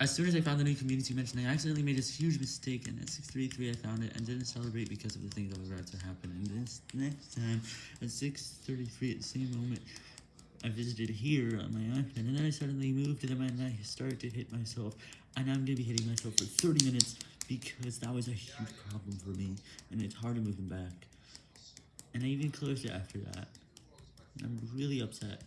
As soon as I found the new community mention, I accidentally made this huge mistake, and at 6.33 I found it, and didn't celebrate because of the things that were about to happen. And this next time, at 6.33 at the same moment, I visited here on my iPad, and then I suddenly moved to them, and I started to hit myself, and I'm going to be hitting myself for 30 minutes, because that was a huge problem for me, and it's hard to move them back. And I even closed it after that. I'm really upset.